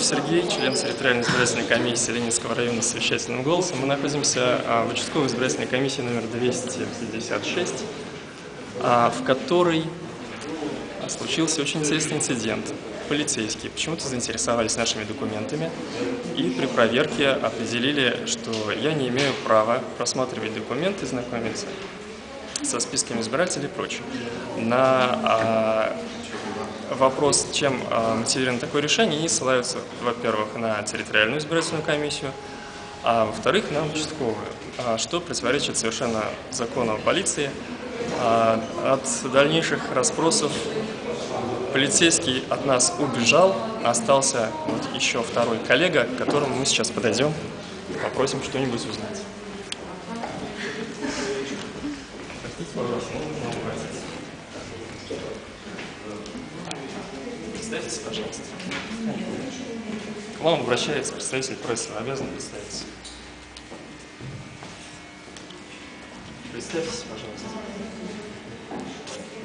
Егоров Сергей, член территориальной избирательной комиссии Ленинского района с вещательным голосом. Мы находимся а, в участковой избирательной комиссии номер 256, а, в которой случился очень интересный инцидент. Полицейские почему-то заинтересовались нашими документами и при проверке определили, что я не имею права просматривать документы, знакомиться со списками избирателей и прочее. На а, вопрос, чем а, мотивировано такое решение, они ссылаются, во-первых, на территориальную избирательную комиссию, а во-вторых, на участковую, а, что противоречит совершенно закону полиции. А, от дальнейших расспросов полицейский от нас убежал, остался вот еще второй коллега, к которому мы сейчас подойдем, попросим что-нибудь узнать. Представьтесь, пожалуйста. К вам обращается представитель прессы, обязан представиться. Представьтесь, пожалуйста.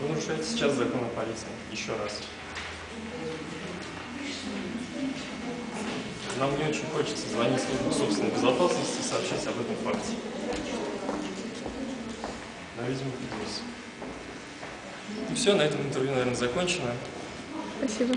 Вы нарушаете сейчас закон о полиции. Еще раз. Нам не очень хочется звонить службу собственной безопасности и сообщать об этом факте. Но, видимо, придется. И все, на этом интервью, наверное, закончено. Спасибо.